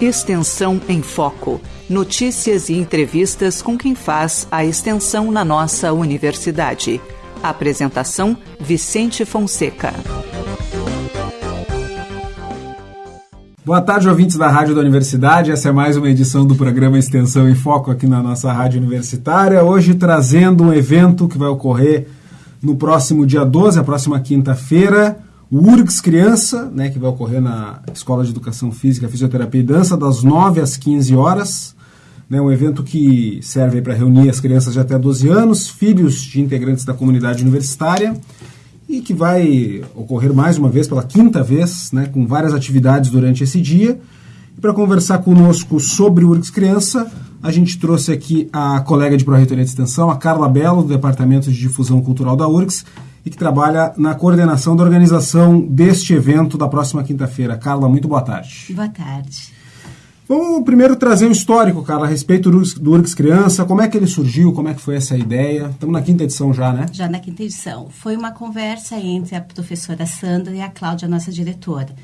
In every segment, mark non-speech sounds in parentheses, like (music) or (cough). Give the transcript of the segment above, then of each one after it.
Extensão em Foco. Notícias e entrevistas com quem faz a extensão na nossa universidade. Apresentação: Vicente Fonseca. Boa tarde, ouvintes da Rádio da Universidade. Essa é mais uma edição do programa Extensão em Foco aqui na nossa Rádio Universitária. Hoje trazendo um evento que vai ocorrer no próximo dia 12, a próxima quinta-feira o URGS Criança, né, que vai ocorrer na Escola de Educação Física, Fisioterapia e Dança, das 9 às 15 horas. Né, um evento que serve para reunir as crianças de até 12 anos, filhos de integrantes da comunidade universitária, e que vai ocorrer mais uma vez, pela quinta vez, né, com várias atividades durante esse dia. E para conversar conosco sobre o URGS Criança, a gente trouxe aqui a colega de Pró-Reitoria de Extensão, a Carla Belo, do Departamento de Difusão Cultural da URGS, e que trabalha na coordenação da organização deste evento da próxima quinta-feira. Carla, muito boa tarde. Boa tarde. Vamos primeiro trazer um histórico, Carla, a respeito do URGS Criança, como é que ele surgiu, como é que foi essa ideia. Estamos na quinta edição já, né? Já na quinta edição. Foi uma conversa entre a professora Sandra e a Cláudia, nossa diretora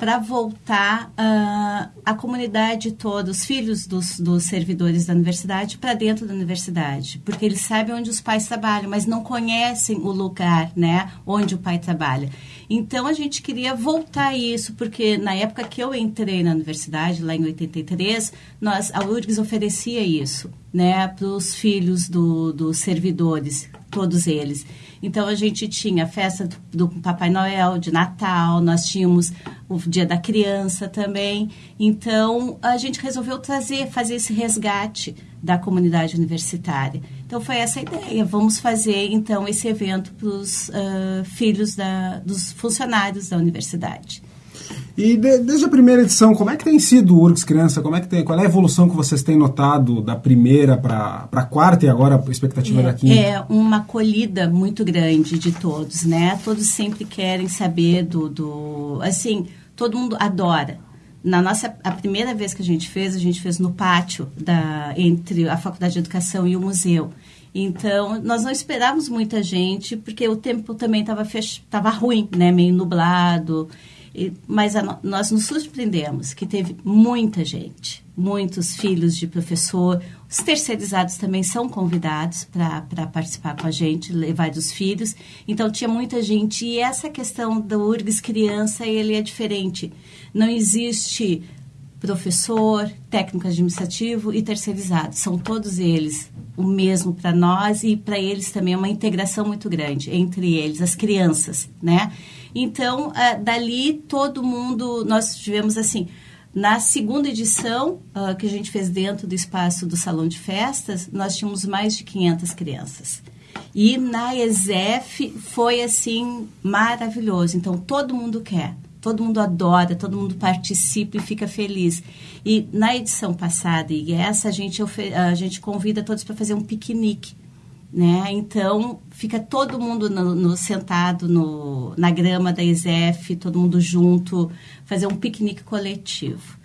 para voltar uh, a comunidade toda, os filhos dos, dos servidores da universidade, para dentro da universidade, porque eles sabem onde os pais trabalham, mas não conhecem o lugar, né, onde o pai trabalha. Então a gente queria voltar isso, porque na época que eu entrei na universidade, lá em 83, nós, a URGS oferecia isso, né, para os filhos do, dos servidores, todos eles. Então a gente tinha a festa do, do, Papai Noel, de Natal, nós tínhamos o Dia da Criança também. Então a gente resolveu trazer, fazer esse resgate da comunidade universitária. Então foi essa a ideia. Vamos fazer então esse evento para os uh, filhos da, dos funcionários da universidade. E de, desde a primeira edição, como é que tem sido o URGS Criança? Como é que tem, qual é a evolução que vocês têm notado da primeira para a quarta e agora a expectativa é, da quinta? É uma acolhida muito grande de todos, né? Todos sempre querem saber do, do assim, todo mundo adora. Na nossa a primeira vez que a gente fez, a gente fez no pátio da entre a Faculdade de Educação e o museu. Então, nós não esperávamos muita gente, porque o tempo também estava fech... ruim, né? Meio nublado. E, mas a, nós nos surpreendemos que teve muita gente, muitos filhos de professor. Os terceirizados também são convidados para participar com a gente, levar dos filhos. Então, tinha muita gente. E essa questão do URGS criança, ele é diferente. Não existe professor, técnico administrativo e terceirizado. São todos eles o mesmo para nós e para eles também é uma integração muito grande entre eles, as crianças, né? Então, uh, dali todo mundo, nós tivemos assim, na segunda edição, uh, que a gente fez dentro do espaço do salão de festas, nós tínhamos mais de 500 crianças. E na ESEF foi assim maravilhoso. Então todo mundo quer, todo mundo adora, todo mundo participa e fica feliz. E na edição passada e essa a gente a gente convida todos para fazer um piquenique né? Então fica todo mundo no, no, sentado no, na grama da ISEF, todo mundo junto, fazer um piquenique coletivo.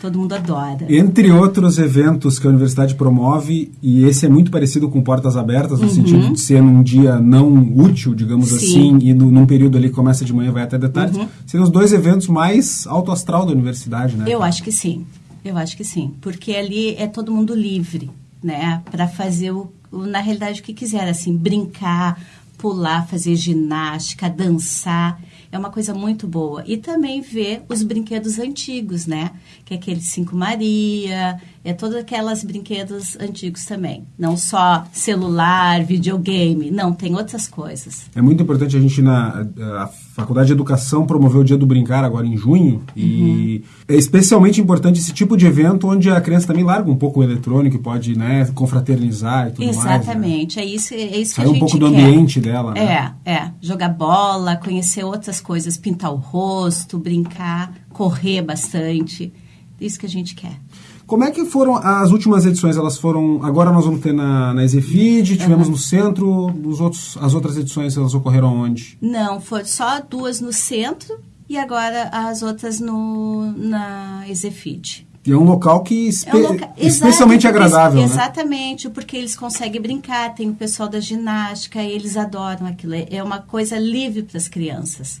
Todo mundo adora. Entre outros eventos que a universidade promove, e esse é muito parecido com Portas Abertas, no uhum. sentido de ser num dia não útil, digamos Sim. assim, e no, num período ali que começa de manhã e vai até de tarde, uhum. seriam os dois eventos mais alto astral da universidade, né? Eu acho que sim. Eu acho que sim. Porque ali é todo mundo livre, né? Para fazer o na realidade, o que quiser, assim, brincar, pular, fazer ginástica, dançar. É uma coisa muito boa. E também ver os brinquedos antigos, né? Que é aquele Cinco Maria, é todas aquelas brinquedos antigos também. Não só celular, videogame, não, tem outras coisas. É muito importante a gente na a Faculdade de Educação promover o Dia do Brincar agora em junho e uhum. é especialmente importante esse tipo de evento onde a criança também larga um pouco o eletrônico e pode, né, confraternizar e tudo Exatamente. mais. Exatamente, né? é isso, é isso Sair que a gente um pouco do quer. ambiente dela, né? É, é, jogar bola, conhecer outras coisas, pintar o rosto, brincar, correr bastante. Isso que a gente quer. Como é que foram as últimas edições? Elas foram. Agora nós vamos ter na, na Exefid, tivemos uhum. no centro, os outros, as outras edições elas ocorreram onde? Não, foi só duas no centro e agora as outras no, na Exefid. E é um local que espe é um loca... especialmente Exato, agradável, né? Exatamente, porque eles conseguem brincar, tem o pessoal da ginástica, eles adoram aquilo. É uma coisa livre para as crianças.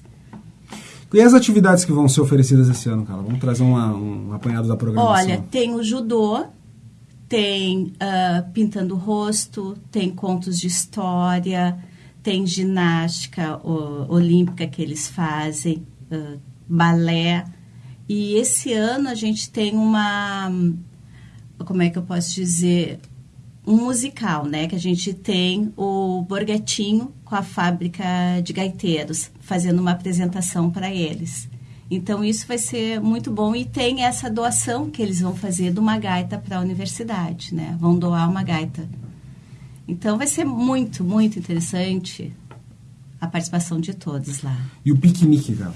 E as atividades que vão ser oferecidas esse ano, cara? Vamos trazer uma, um apanhado da programação. Olha, tem o judô, tem uh, pintando o rosto, tem contos de história, tem ginástica o, olímpica que eles fazem, uh, balé. E esse ano a gente tem uma, como é que eu posso dizer, um musical, né? Que a gente tem o Borgatinho com a fábrica de gaiteiros fazendo uma apresentação para eles. Então isso vai ser muito bom e tem essa doação que eles vão fazer de uma gaita para a universidade, né? Vão doar uma gaita. Então vai ser muito, muito interessante a participação de todos lá. E o piquenique, Galo?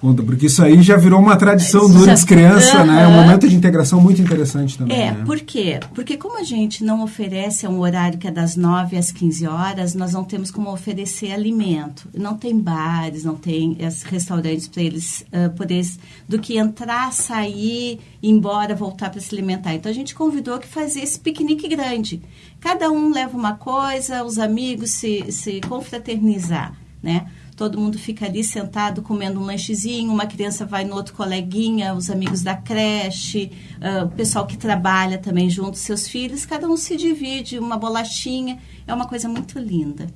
Conta, porque isso aí já virou uma tradição do Urgs Criança, né? É um momento de integração muito interessante também. É, né? por quê? Porque como a gente não oferece um horário que é das 9 às 15 horas, nós não temos como oferecer alimento. Não tem bares, não tem restaurantes para eles uh, poderem, do que entrar, sair, ir embora, voltar para se alimentar. Então a gente convidou que fazer esse piquenique grande. Cada um leva uma coisa, os amigos se, se confraternizar, né? Todo mundo fica ali sentado comendo um lanchezinho, uma criança vai no outro coleguinha, os amigos da creche, uh, o pessoal que trabalha também junto, seus filhos, cada um se divide, uma bolachinha, é uma coisa muito linda.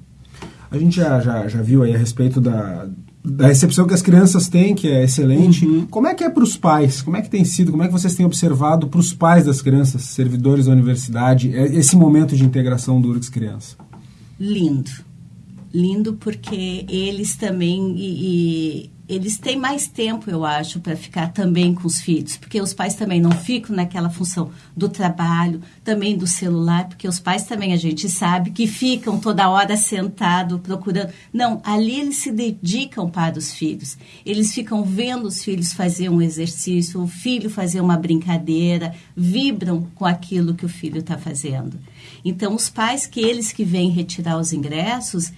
A gente já, já, já viu aí a respeito da, da recepção que as crianças têm, que é excelente. Uhum. Como é que é para os pais? Como é que tem sido? Como é que vocês têm observado para os pais das crianças, servidores da universidade, é, esse momento de integração do URGS Criança? Lindo lindo porque eles também e, e eles têm mais tempo, eu acho, para ficar também com os filhos, porque os pais também não ficam naquela função do trabalho, também do celular, porque os pais também a gente sabe que ficam toda hora sentado procurando. Não, ali eles se dedicam para os filhos. Eles ficam vendo os filhos fazer um exercício, o filho fazer uma brincadeira, vibram com aquilo que o filho está fazendo. Então, os pais que eles que vêm retirar os ingressos,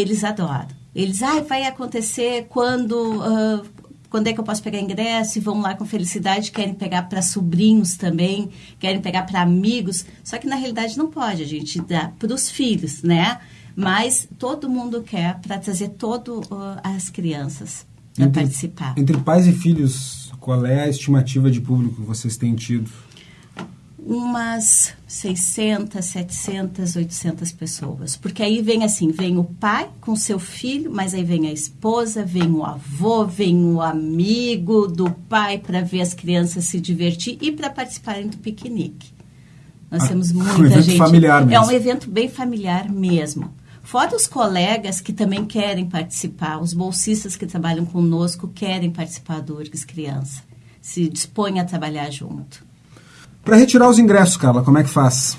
eles adoram. Eles, ah, vai acontecer quando, uh, quando é que eu posso pegar ingresso? E vão lá com felicidade, querem pegar para sobrinhos também, querem pegar para amigos. Só que na realidade não pode, a gente dá para os filhos, né? Mas todo mundo quer para trazer todas uh, as crianças para participar. Entre pais e filhos, qual é a estimativa de público que vocês têm tido? Umas 600, 700, 800 pessoas. Porque aí vem assim, vem o pai com seu filho, mas aí vem a esposa, vem o avô, vem o amigo do pai para ver as crianças se divertir e para participarem do piquenique. Nós ah, temos (laughs) muita um evento gente. Familiar mesmo. É um evento bem familiar mesmo. Fora os colegas que também querem participar, os bolsistas que trabalham conosco querem participar do URGS Criança, se dispõem a trabalhar junto. Para retirar os ingressos, Carla, como é que faz?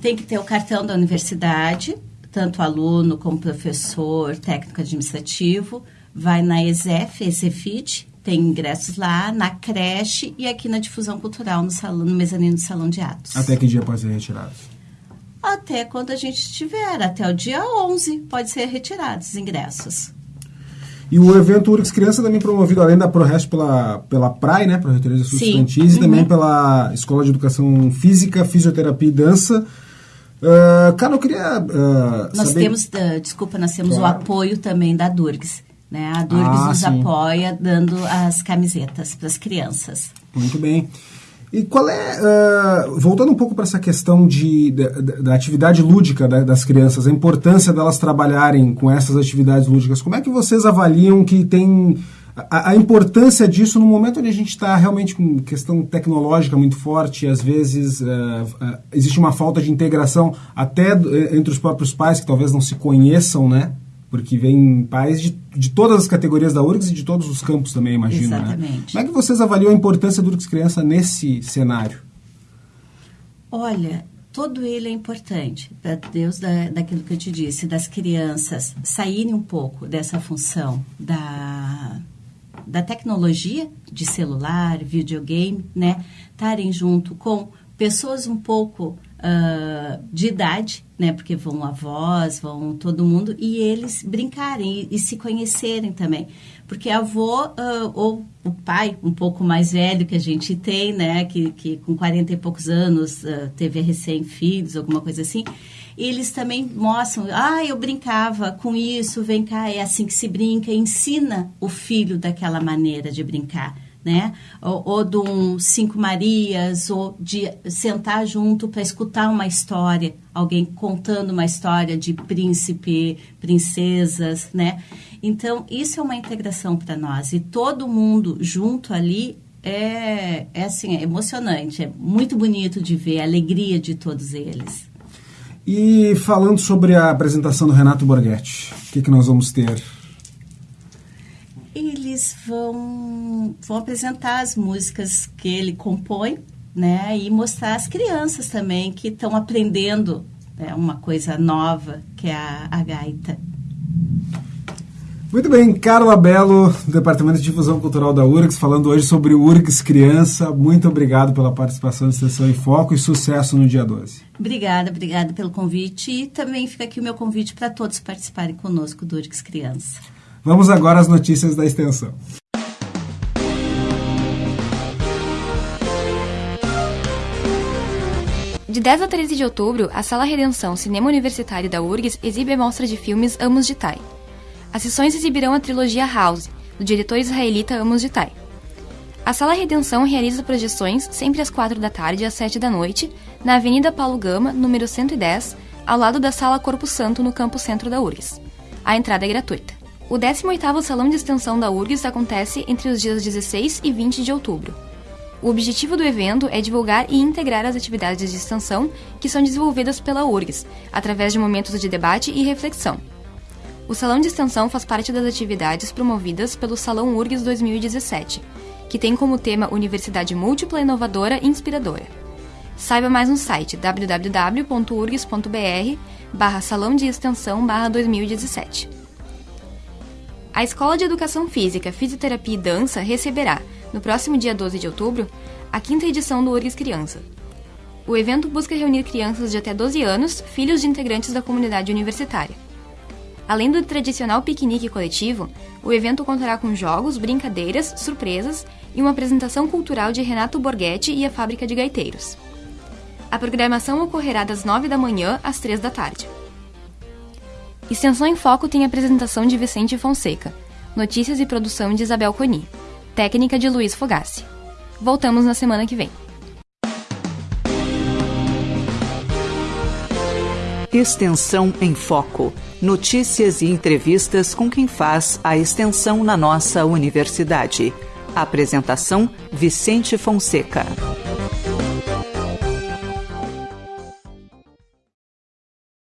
Tem que ter o cartão da universidade, tanto aluno como professor, técnico administrativo. Vai na ESEF, ESEFIT, tem ingressos lá, na creche e aqui na difusão cultural, no, salão, no mezanino do salão de atos. Até que dia pode ser retirado? Até quando a gente tiver, até o dia 11 pode ser retirados os ingressos. E o evento URGS Criança também promovido, além da ProRest pela, pela PRAI, né, Proreitoria de Estudantis, uhum. e também uhum. pela Escola de Educação Física, Fisioterapia e Dança. Uh, cara, eu queria uh, Nós saber... temos, uh, desculpa, nós temos claro. o apoio também da Durgs. Né? A Durgs ah, nos sim. apoia dando as camisetas para as crianças. Muito bem. E qual é, uh, voltando um pouco para essa questão de, da, da atividade lúdica da, das crianças, a importância delas trabalharem com essas atividades lúdicas, como é que vocês avaliam que tem a, a importância disso no momento onde a gente está realmente com questão tecnológica muito forte, e às vezes uh, uh, existe uma falta de integração até entre os próprios pais que talvez não se conheçam, né? Porque vem pais de, de todas as categorias da URGS e de todos os campos também, imagino. Né? Exatamente. Né? Como é que vocês avaliam a importância do URGS Criança nesse cenário? Olha, todo ele é importante, para Deus, da, daquilo que eu te disse, das crianças saírem um pouco dessa função da, da tecnologia de celular, videogame, né? Estarem junto com pessoas um pouco uh, de idade, né? Porque vão avós, vão todo mundo, e eles brincarem e, e se conhecerem também. Porque a avó uh, ou o pai, um pouco mais velho que a gente tem, né? Que, que com 40 e poucos anos uh, teve recém-filhos, alguma coisa assim, eles também mostram, ah, eu brincava com isso, vem cá, é assim que se brinca, ensina o filho daquela maneira de brincar né? Ou, ou de um Cinco Marias, ou de sentar junto para escutar uma história, alguém contando uma história de príncipe, princesas, né? Então, isso é uma integração para nós. E todo mundo junto ali é, é assim, é emocionante, é muito bonito de ver a alegria de todos eles. E falando sobre a apresentação do Renato Borghetti, o que, que nós vamos ter? Eles vão, vão apresentar as músicas que ele compõe, né? E mostrar as crianças também que estão aprendendo né, uma coisa nova, que é a, a gaita. Muito bem, Carla Belo, do Departamento de Difusão Cultural da URGS, falando hoje sobre o URGS Criança. Muito obrigado pela participação na Extensão em Foco e sucesso no dia 12. Obrigada, obrigada pelo convite e também fica aqui o meu convite para todos participarem conosco do URGS Criança. Vamos agora às notícias da extensão. De 10 a 13 de outubro, a Sala Redenção Cinema Universitário da URGS exibe a mostra de filmes Amos de Tai. As sessões exibirão a trilogia House, do diretor israelita Amos de Tai. A Sala Redenção realiza projeções sempre às 4 da tarde e às 7 da noite, na Avenida Paulo Gama, número 110, ao lado da Sala Corpo Santo, no campo centro da URGS. A entrada é gratuita. O 18º Salão de Extensão da URGS acontece entre os dias 16 e 20 de outubro. O objetivo do evento é divulgar e integrar as atividades de extensão que são desenvolvidas pela URGS, através de momentos de debate e reflexão. O Salão de Extensão faz parte das atividades promovidas pelo Salão URGS 2017, que tem como tema Universidade Múltipla, Inovadora e Inspiradora. Saiba mais no site www.urgs.br barra Salão de Extensão barra 2017. A Escola de Educação Física, Fisioterapia e Dança receberá, no próximo dia 12 de outubro, a quinta edição do URGS Criança. O evento busca reunir crianças de até 12 anos, filhos de integrantes da comunidade universitária. Além do tradicional piquenique coletivo, o evento contará com jogos, brincadeiras, surpresas e uma apresentação cultural de Renato Borghetti e a Fábrica de Gaiteiros. A programação ocorrerá das 9 da manhã às 3 da tarde. Extensão em Foco tem apresentação de Vicente Fonseca, notícias e produção de Isabel Coni, técnica de Luiz Fogassi. Voltamos na semana que vem. Extensão em Foco. Notícias e entrevistas com quem faz a extensão na nossa universidade. Apresentação: Vicente Fonseca.